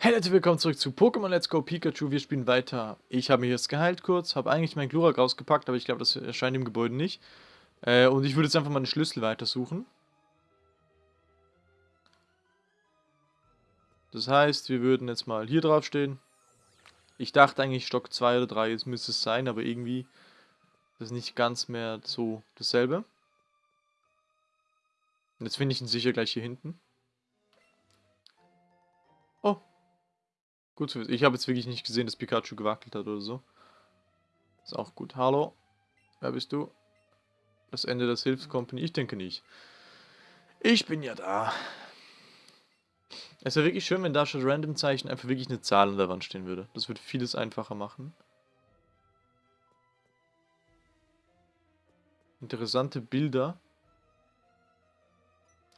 Hey Leute, willkommen zurück zu Pokémon Let's Go Pikachu. Wir spielen weiter. Ich habe mich jetzt geheilt kurz, habe eigentlich meinen Glurak rausgepackt, aber ich glaube, das erscheint im Gebäude nicht. Äh, und ich würde jetzt einfach mal den Schlüssel weitersuchen. Das heißt, wir würden jetzt mal hier drauf stehen. Ich dachte eigentlich Stock 2 oder 3, jetzt müsste es sein, aber irgendwie ist es nicht ganz mehr so dasselbe. Und jetzt finde ich ihn sicher gleich hier hinten. Gut. Ich habe jetzt wirklich nicht gesehen, dass Pikachu gewackelt hat oder so. Ist auch gut. Hallo? Wer bist du? Das Ende des Hilfskompanie? Ich denke nicht. Ich bin ja da. Es wäre wirklich schön, wenn da statt Random-Zeichen einfach wirklich eine Zahl an der Wand stehen würde. Das würde vieles einfacher machen. Interessante Bilder.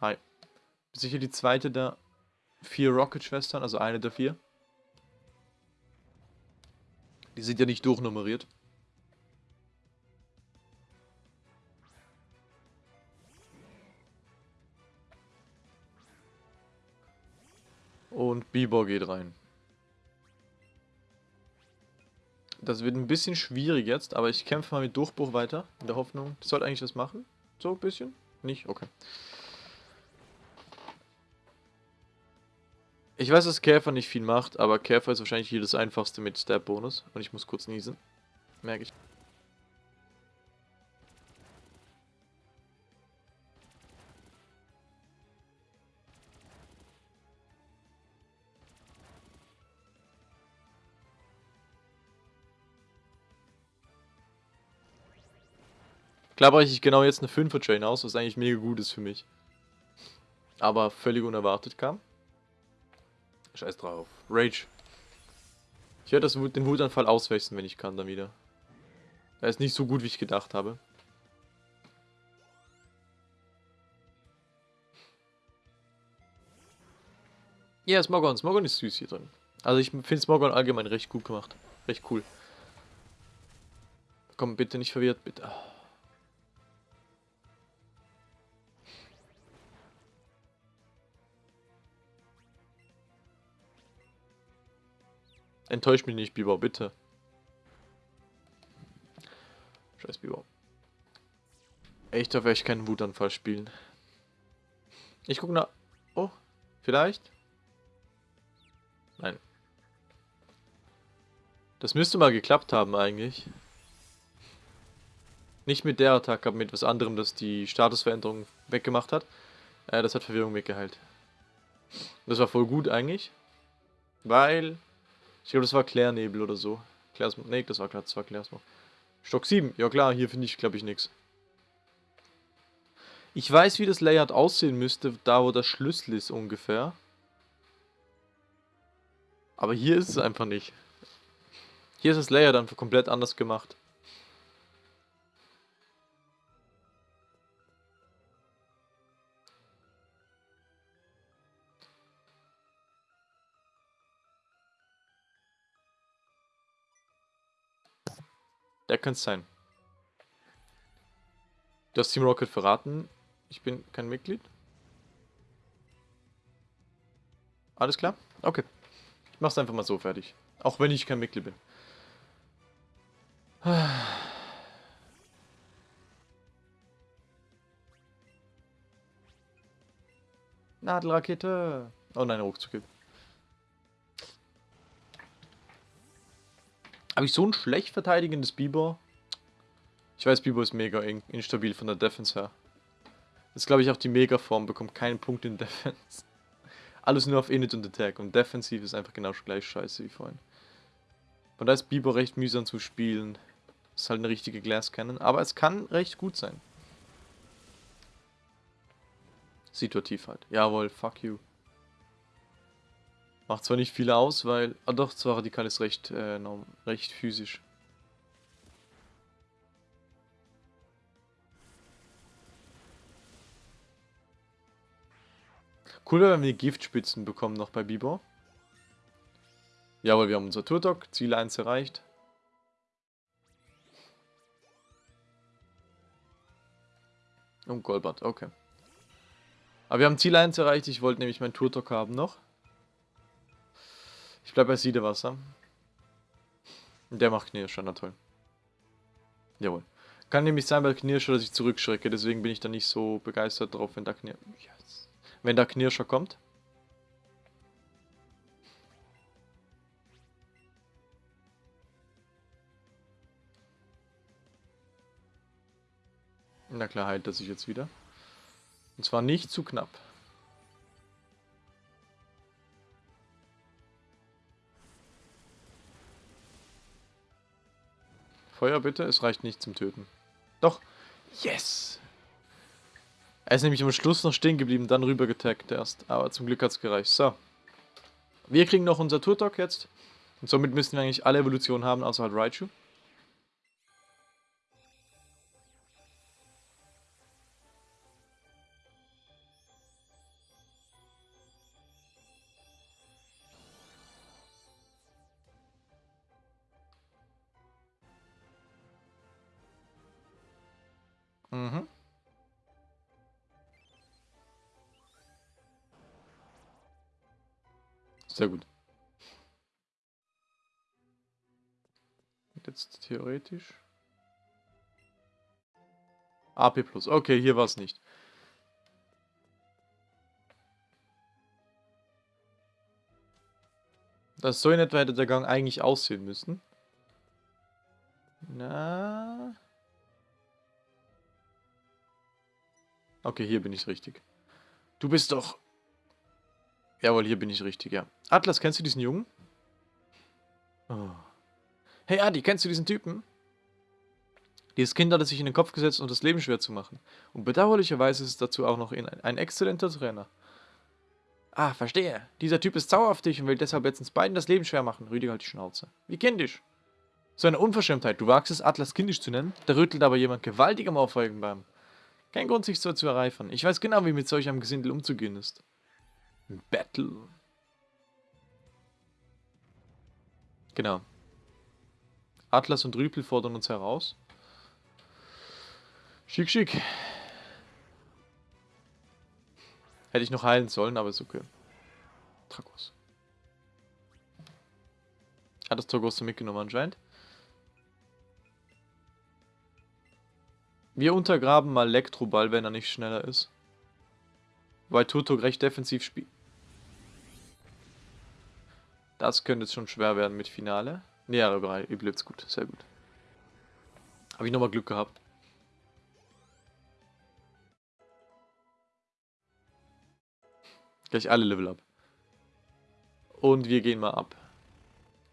Hi. Sicher die zweite der vier Rocket-Schwestern, also eine der vier. Die sind ja nicht durchnummeriert. Und Bieber geht rein. Das wird ein bisschen schwierig jetzt, aber ich kämpfe mal mit Durchbruch weiter. In der Hoffnung, das sollte eigentlich was machen. So ein bisschen? Nicht? Okay. Ich weiß, dass Käfer nicht viel macht, aber Käfer ist wahrscheinlich hier das einfachste mit Stab-Bonus. Und ich muss kurz niesen. Merke ich. Klar breche ich genau jetzt eine 5er Chain aus, was eigentlich mega gut ist für mich. Aber völlig unerwartet kam. Scheiß drauf. Rage. Ich werde den Wutanfall auswechseln, wenn ich kann, dann wieder. Er ist nicht so gut, wie ich gedacht habe. Ja, Smogon. Smogon ist süß hier drin. Also ich finde Smogon allgemein recht gut gemacht. Recht cool. Komm, bitte nicht verwirrt, bitte. Enttäusch mich nicht, Biber, bitte. Scheiß Biber. Ich darf echt keinen Wutanfall spielen. Ich gucke nach... Oh, vielleicht? Nein. Das müsste mal geklappt haben eigentlich. Nicht mit der Attacke, aber mit was anderem, das die Statusveränderung weggemacht hat. Äh, das hat Verwirrung weggeheilt. Das war voll gut eigentlich. Weil ich glaube, das war Klärnebel oder so. Klärsmo nee, das war das war Klärsmo. Stock 7. Ja klar, hier finde ich, glaube ich, nichts. Ich weiß, wie das Layout aussehen müsste, da wo der Schlüssel ist ungefähr. Aber hier ist es einfach nicht. Hier ist das Layout einfach komplett anders gemacht. Der könnte sein. Du hast Team Rocket verraten. Ich bin kein Mitglied. Alles klar? Okay. Ich mach's einfach mal so fertig. Auch wenn ich kein Mitglied bin. Nadelrakete. Oh nein, Ruckzuck. Habe ich so ein schlecht verteidigendes Biber? Ich weiß, Biber ist mega instabil von der Defense her. Ist, glaube ich, auch die Mega-Form, bekommt keinen Punkt in Defense. Alles nur auf Init und Attack. Und defensiv ist einfach genau gleich scheiße wie vorhin. Von da ist Biber recht mühsam zu spielen. Ist halt eine richtige Glass Cannon, aber es kann recht gut sein. Situativ halt. Jawohl, fuck you. Macht zwar nicht viel aus, weil... Ah doch, zwar radikal ist recht, äh, recht physisch. Cool wäre, wenn wir Giftspitzen bekommen noch bei Bibor. Jawohl, wir haben unser Turtok, Ziel 1 erreicht. Und Golbert, okay. Aber wir haben Ziel 1 erreicht, ich wollte nämlich mein Turtok haben noch. Ich bleibe bei Siedewasser. Der macht Knirscher, na toll. Jawohl. Kann nämlich sein bei Knirscher, dass ich zurückschrecke, deswegen bin ich da nicht so begeistert drauf, wenn da, Knir yes. wenn da Knirscher kommt. Na klar heilt er sich jetzt wieder. Und zwar nicht zu knapp. Feuer bitte, es reicht nicht zum Töten. Doch. Yes! Er ist nämlich am Schluss noch stehen geblieben, dann rüber getaggt erst. Aber zum Glück hat es gereicht. So. Wir kriegen noch unser Turtok jetzt. Und somit müssen wir eigentlich alle Evolutionen haben, außer halt Raichu. Theoretisch. AP plus. Okay, hier war es nicht. Das so in etwa hätte der Gang eigentlich aussehen müssen. Na. Okay, hier bin ich richtig. Du bist doch... Jawohl, hier bin ich richtig, ja. Atlas, kennst du diesen Jungen? Oh. Hey Adi, kennst du diesen Typen? Dieses Kind hat es sich in den Kopf gesetzt, um das Leben schwer zu machen. Und bedauerlicherweise ist es dazu auch noch ein exzellenter Trainer. Ah, verstehe. Dieser Typ ist sauer auf dich und will deshalb jetzt uns beiden das Leben schwer machen. Rüdiger halt die Schnauze. Wie kindisch. So eine Unverschämtheit. Du wagst es, Atlas kindisch zu nennen? Da rüttelt aber jemand gewaltig am Auffolgen kein Grund, sich so zu ereifern. Ich weiß genau, wie mit solch einem Gesindel umzugehen ist. Battle. Genau. Atlas und Rüpel fordern uns heraus. Schick, schick. Hätte ich noch heilen sollen, aber ist okay. Tragos. Hat das Tragos mitgenommen anscheinend. Wir untergraben mal Elektroball, wenn er nicht schneller ist. Weil Turtok recht defensiv spielt. Das könnte jetzt schon schwer werden mit Finale. Ne, aber überlebt gut. Sehr gut. Habe ich nochmal Glück gehabt. Gleich alle Level ab. Und wir gehen mal ab.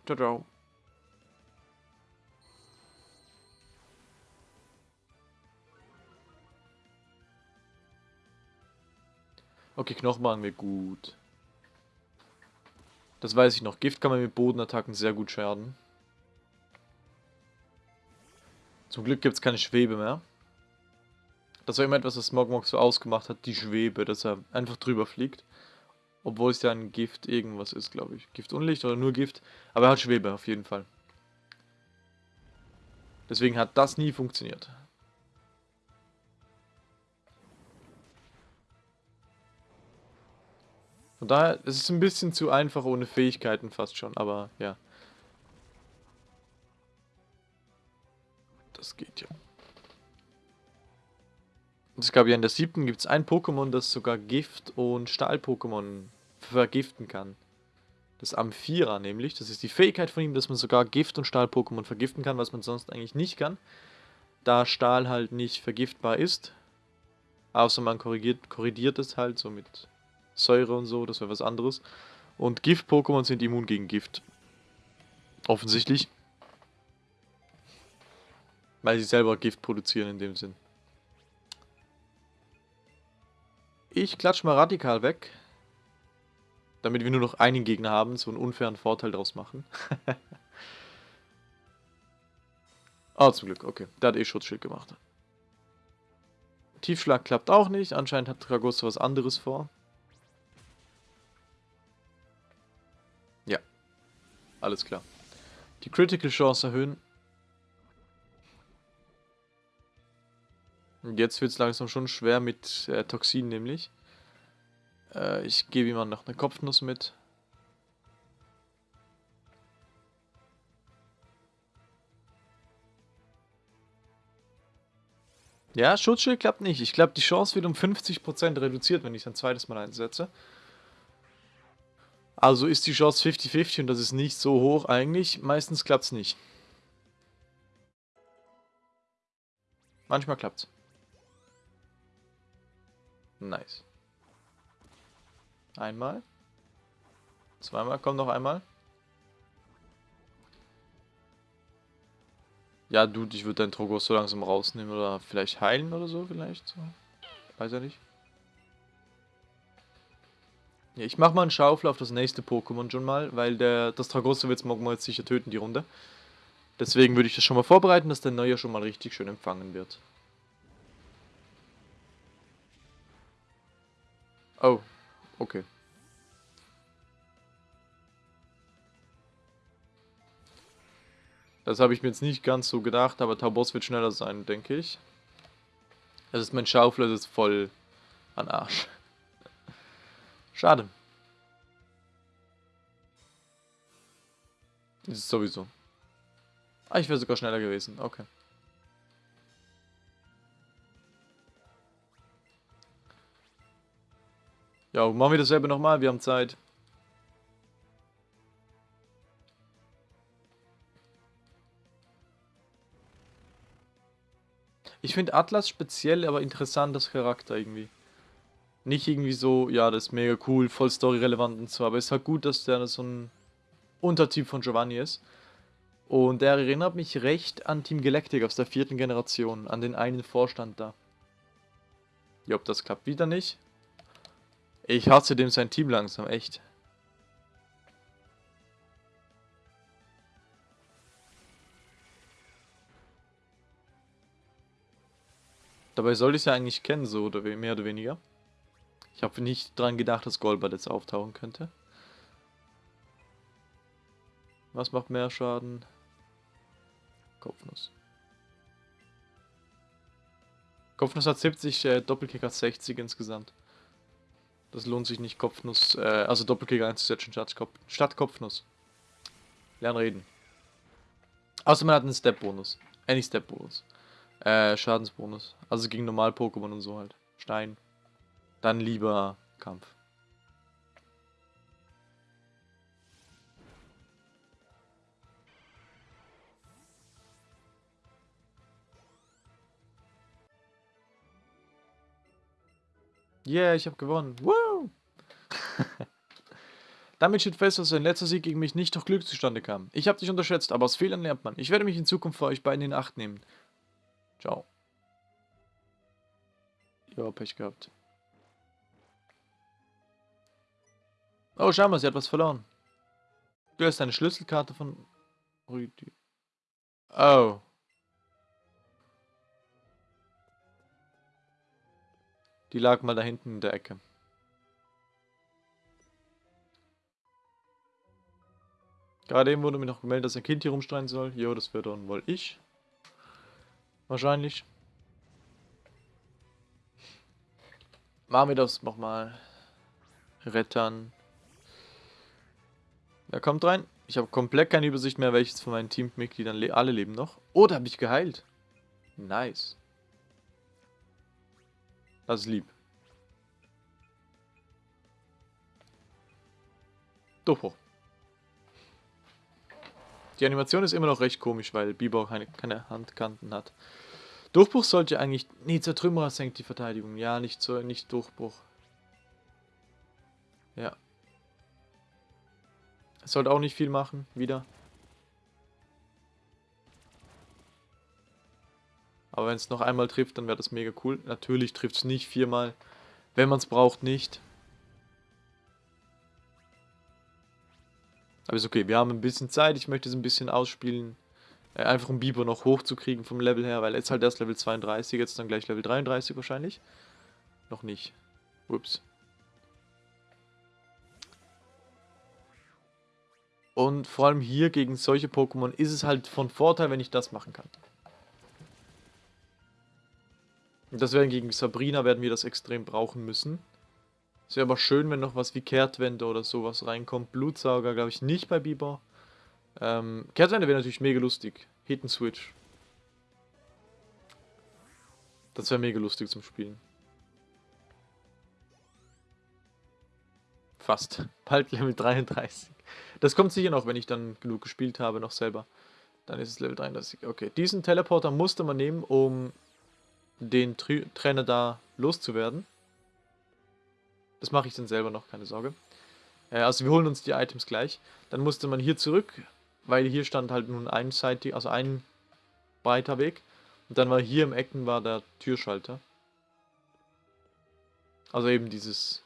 Ciao, ciao. Okay, Knochen machen wir gut. Das weiß ich noch. Gift kann man mit Bodenattacken sehr gut schaden. Zum Glück gibt es keine Schwebe mehr. Das war immer etwas, was Smogmog so ausgemacht hat, die Schwebe, dass er einfach drüber fliegt. Obwohl es ja ein Gift irgendwas ist, glaube ich. Gift Unlicht oder nur Gift. Aber er hat Schwebe, auf jeden Fall. Deswegen hat das nie funktioniert. Von daher, es ist ein bisschen zu einfach ohne Fähigkeiten fast schon, aber ja. Das geht ja. Es gab ja in der siebten gibt es ein Pokémon, das sogar Gift- und Stahl-Pokémon vergiften kann. Das Amphira nämlich. Das ist die Fähigkeit von ihm, dass man sogar Gift- und Stahl-Pokémon vergiften kann, was man sonst eigentlich nicht kann. Da Stahl halt nicht vergiftbar ist. Außer man korrigiert, korrigiert es halt so mit Säure und so, das wäre was anderes. Und Gift-Pokémon sind immun gegen Gift. Offensichtlich. Weil sie selber Gift produzieren in dem Sinn. Ich klatsch mal radikal weg. Damit wir nur noch einen Gegner haben, so einen unfairen Vorteil daraus machen. Ah, oh, zum Glück, okay. Der hat eh Schutzschild gemacht. Tiefschlag klappt auch nicht. Anscheinend hat Dragosto was anderes vor. Alles klar. Die Critical Chance erhöhen. Jetzt wird es langsam schon schwer mit äh, Toxin nämlich. Äh, ich gebe ihm mal noch eine Kopfnuss mit. Ja, Schutzschild klappt nicht. Ich glaube, die Chance wird um 50% reduziert, wenn ich es ein zweites Mal einsetze. Also ist die Chance 50-50 und das ist nicht so hoch eigentlich. Meistens klappt es nicht. Manchmal klappt es. Nice. Einmal. Zweimal, komm noch einmal. Ja, Dude, ich würde deinen Trogos so langsam rausnehmen oder vielleicht heilen oder so, vielleicht. So. Weiß er nicht. Ja, ich mach mal einen Schaufel auf das nächste Pokémon schon mal, weil der, das Tragosso wird Mogmo jetzt sicher töten, die Runde. Deswegen würde ich das schon mal vorbereiten, dass der Neue schon mal richtig schön empfangen wird. Oh, okay. Das habe ich mir jetzt nicht ganz so gedacht, aber Taubos wird schneller sein, denke ich. Das ist mein Schaufel, das ist voll an Arsch. Schade. Ist es sowieso. Ah, ich wäre sogar schneller gewesen. Okay. Ja, machen wir dasselbe nochmal. Wir haben Zeit. Ich finde Atlas speziell, aber interessant das Charakter irgendwie. Nicht irgendwie so, ja, das ist mega cool, voll story-relevant und so, aber es ist halt gut, dass der so ein Untertyp von Giovanni ist. Und der erinnert mich recht an Team Galactic aus der vierten Generation, an den einen Vorstand da. Ja, ob das klappt wieder nicht. Ich hasse dem sein Team langsam, echt. Dabei soll ich es ja eigentlich kennen, so oder mehr oder weniger. Ich habe nicht dran gedacht, dass Golbert jetzt auftauchen könnte. Was macht mehr Schaden? Kopfnuss. Kopfnuss hat 70, äh, Doppelkick hat 60 insgesamt. Das lohnt sich nicht, Kopfnuss, äh, also Doppelkick einzusetzen statt, Kopf, statt Kopfnuss. Lernen reden. Außer man hat einen Step-Bonus. Nicht Step-Bonus. Äh, Schadensbonus. Also gegen Normal-Pokémon und so halt. Stein. Dann lieber Kampf. Yeah, ich habe gewonnen. Woo! Damit steht fest, dass sein letzter Sieg gegen mich nicht durch Glück zustande kam. Ich habe dich unterschätzt, aber aus Fehlern lernt man. Ich werde mich in Zukunft für euch beiden in Acht nehmen. Ciao. Ja, Pech gehabt. Oh, schau mal, sie hat was verloren. Du hast eine Schlüsselkarte von. Oh. Die lag mal da hinten in der Ecke. Gerade eben wurde mir noch gemeldet, dass ein Kind hier rumstreien soll. Jo, das wird dann wohl ich. Wahrscheinlich. Machen wir das nochmal. Rettern. Wer kommt rein? Ich habe komplett keine Übersicht mehr, welches von meinen Teammitgliedern le alle leben noch. Oh, da habe ich geheilt. Nice. Das ist lieb. Durchbruch. Die Animation ist immer noch recht komisch, weil Bieber keine, keine Handkanten hat. Durchbruch sollte eigentlich... Nee, Zertrümmerer senkt die Verteidigung. Ja, nicht, so, nicht Durchbruch. Ja. Sollte auch nicht viel machen, wieder. Aber wenn es noch einmal trifft, dann wäre das mega cool. Natürlich trifft es nicht viermal. Wenn man es braucht, nicht. Aber ist okay, wir haben ein bisschen Zeit. Ich möchte es ein bisschen ausspielen. Äh, einfach um Biber noch hochzukriegen vom Level her, weil jetzt halt erst Level 32, jetzt dann gleich Level 33 wahrscheinlich. Noch nicht. Ups. Und vor allem hier gegen solche Pokémon ist es halt von Vorteil, wenn ich das machen kann. Das werden gegen Sabrina werden wir das extrem brauchen müssen. Es wäre aber schön, wenn noch was wie Kehrtwende oder sowas reinkommt. Blutsauger glaube ich nicht bei Biber. Ähm, Kehrtwende wäre natürlich mega lustig. Hit and Switch. Das wäre mega lustig zum Spielen. Fast. Bald Level 33. Das kommt sicher noch, wenn ich dann genug gespielt habe, noch selber. Dann ist es Level 33. Okay, diesen Teleporter musste man nehmen, um den Tri Trainer da loszuwerden. Das mache ich dann selber noch, keine Sorge. Äh, also wir holen uns die Items gleich. Dann musste man hier zurück, weil hier stand halt nun einseitig, also ein breiter Weg. Und dann war hier im Ecken war der Türschalter. Also eben dieses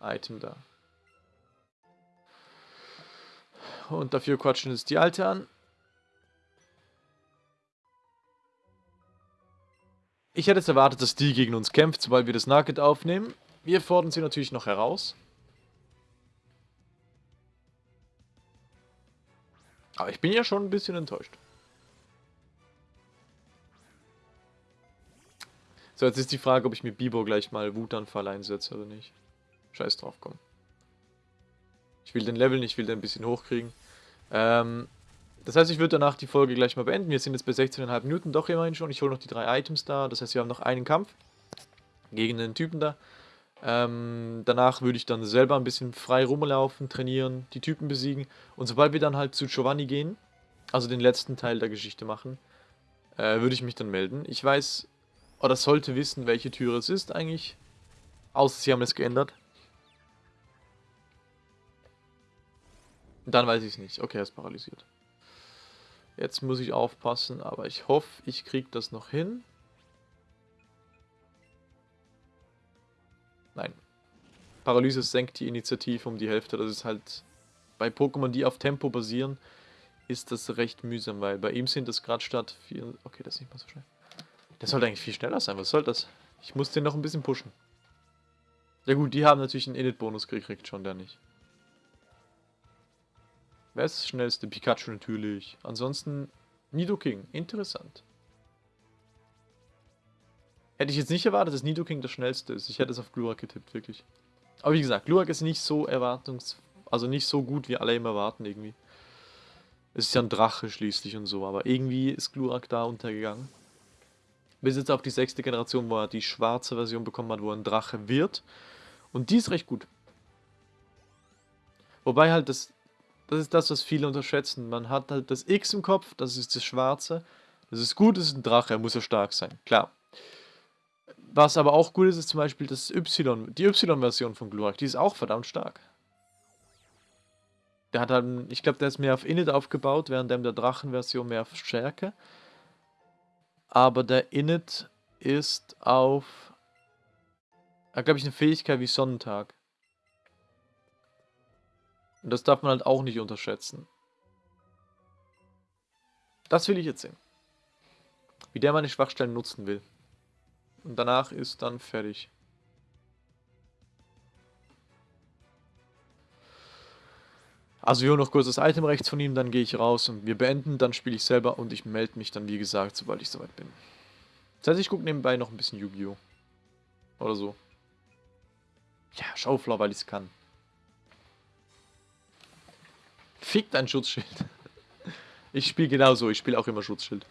Item da. Und dafür quatschen jetzt die Alte an. Ich hätte jetzt erwartet, dass die gegen uns kämpft, sobald wir das Nugget aufnehmen. Wir fordern sie natürlich noch heraus. Aber ich bin ja schon ein bisschen enttäuscht. So, jetzt ist die Frage, ob ich mir Bibo gleich mal Wutanfall einsetze oder nicht. Scheiß drauf, komm. Ich will den Level nicht, ich will den ein bisschen hochkriegen. Ähm, das heißt, ich würde danach die Folge gleich mal beenden. Wir sind jetzt bei 16,5 Minuten, doch immerhin schon. Ich hole noch die drei Items da. Das heißt, wir haben noch einen Kampf gegen den Typen da. Ähm, danach würde ich dann selber ein bisschen frei rumlaufen, trainieren, die Typen besiegen. Und sobald wir dann halt zu Giovanni gehen, also den letzten Teil der Geschichte machen, äh, würde ich mich dann melden. Ich weiß, oder sollte wissen, welche Türe es ist eigentlich. Außer sie haben es geändert. Dann weiß ich es nicht. Okay, er ist paralysiert. Jetzt muss ich aufpassen, aber ich hoffe, ich kriege das noch hin. Nein. Paralyse senkt die Initiative um die Hälfte. Das ist halt bei Pokémon, die auf Tempo basieren, ist das recht mühsam, weil bei ihm sind es gerade statt 4... Okay, das ist nicht mal so schnell. Der sollte eigentlich viel schneller sein. Was soll das? Ich muss den noch ein bisschen pushen. Ja gut, die haben natürlich einen Init-Bonus gekriegt, schon der nicht. Wer ist das schnellste? Pikachu natürlich. Ansonsten Nidoking. Interessant. Hätte ich jetzt nicht erwartet, dass Nidoking das schnellste ist. Ich hätte es auf Glurak getippt, wirklich. Aber wie gesagt, Glurak ist nicht so erwartungs... Also nicht so gut, wie alle immer erwarten, irgendwie. Es ist ja ein Drache schließlich und so, aber irgendwie ist Glurak da untergegangen. Bis jetzt auf die sechste Generation, wo er die schwarze Version bekommen hat, wo er ein Drache wird. Und die ist recht gut. Wobei halt das... Das ist das, was viele unterschätzen. Man hat halt das X im Kopf, das ist das Schwarze. Das ist gut, das ist ein Drache, er muss ja stark sein. Klar. Was aber auch gut ist, ist zum Beispiel das Y, die Y-Version von Glurak. Die ist auch verdammt stark. Der hat halt, ich glaube, der ist mehr auf Init aufgebaut, während der Drachen-Version mehr auf Stärke. Aber der Init ist auf, glaube ich, eine Fähigkeit wie Sonnentag. Und das darf man halt auch nicht unterschätzen. Das will ich jetzt sehen. Wie der meine Schwachstellen nutzen will. Und danach ist dann fertig. Also holen noch kurz das Item rechts von ihm, dann gehe ich raus und wir beenden, dann spiele ich selber und ich melde mich dann wie gesagt, sobald ich soweit bin. Das heißt, ich gucke nebenbei noch ein bisschen Yu-Gi-Oh! Oder so. Ja, Schaufler, weil ich es kann. Fick dein Schutzschild. Ich spiele genauso, ich spiele auch immer Schutzschild.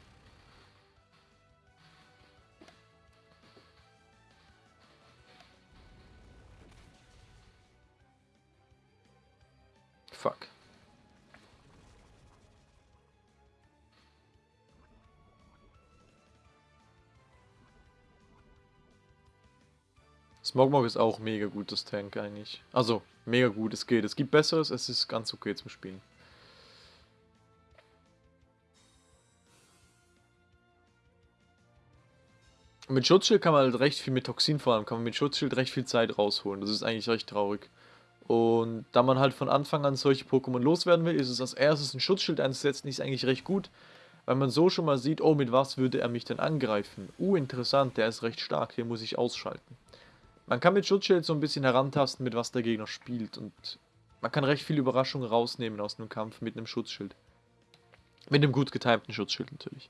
Fuck. Smogmog ist auch mega gutes Tank eigentlich. Also, mega gut, es geht. Es gibt Besseres, es ist ganz okay zum Spielen. Mit Schutzschild kann man halt recht viel, mit Toxin vor allem, kann man mit Schutzschild recht viel Zeit rausholen. Das ist eigentlich recht traurig. Und da man halt von Anfang an solche Pokémon loswerden will, ist es als erstes ein Schutzschild einzusetzen, ist eigentlich recht gut. Weil man so schon mal sieht, oh, mit was würde er mich denn angreifen? Uh, interessant, der ist recht stark, den muss ich ausschalten. Man kann mit Schutzschild so ein bisschen herantasten, mit was der Gegner spielt. Und man kann recht viel Überraschung rausnehmen aus einem Kampf mit einem Schutzschild. Mit einem gut getimten Schutzschild natürlich.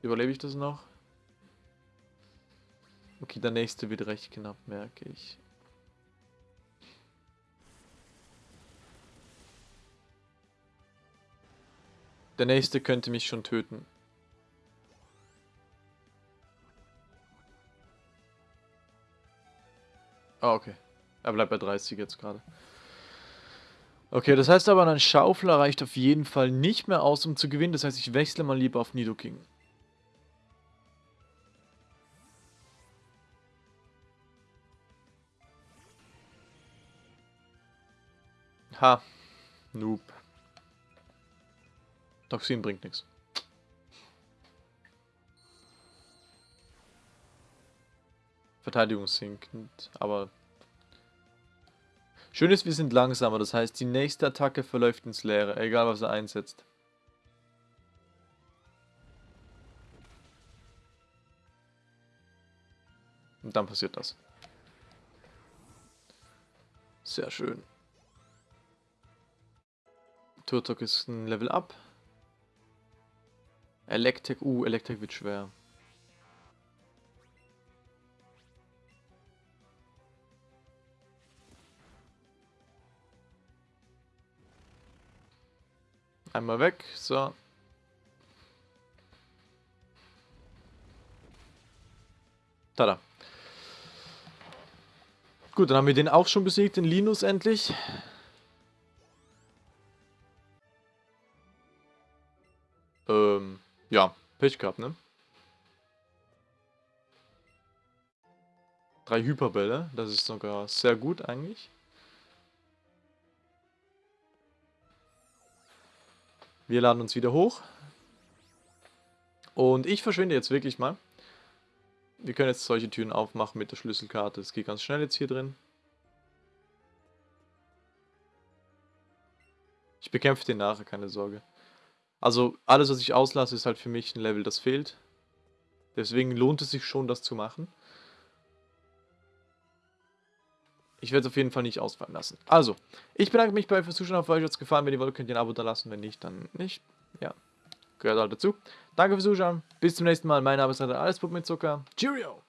Überlebe ich das noch? Okay, der nächste wird recht knapp, merke ich. Der nächste könnte mich schon töten. Ah, okay. Er bleibt bei 30 jetzt gerade. Okay, das heißt aber, ein Schaufler reicht auf jeden Fall nicht mehr aus, um zu gewinnen. Das heißt, ich wechsle mal lieber auf Nidoking. Ha. Noob. Toxin bringt nichts. Verteidigung sinkend, aber... Schön ist, wir sind langsamer, das heißt, die nächste Attacke verläuft ins Leere, egal was er einsetzt. Und dann passiert das. Sehr schön. Turtok ist ein Level up. Electek, uh, Electek wird schwer. Einmal weg, so. Tada. Gut, dann haben wir den auch schon besiegt, den Linus endlich. Ähm, ja, Pech gehabt, ne? Drei Hyperbälle, das ist sogar sehr gut eigentlich. Wir laden uns wieder hoch. Und ich verschwinde jetzt wirklich mal. Wir können jetzt solche Türen aufmachen mit der Schlüsselkarte. Es geht ganz schnell jetzt hier drin. Ich bekämpfe den nachher, keine Sorge. Also alles, was ich auslasse, ist halt für mich ein Level, das fehlt. Deswegen lohnt es sich schon, das zu machen. Ich werde es auf jeden Fall nicht ausfallen lassen. Also, ich bedanke mich bei euch fürs Zuschauen. Auf euch hat es gefallen. Wenn ihr wollt, könnt ihr ein Abo da lassen. Wenn nicht, dann nicht. Ja, gehört halt dazu. Danke fürs Zuschauen. Bis zum nächsten Mal. Mein Name ist Alles mit Zucker. Cheerio!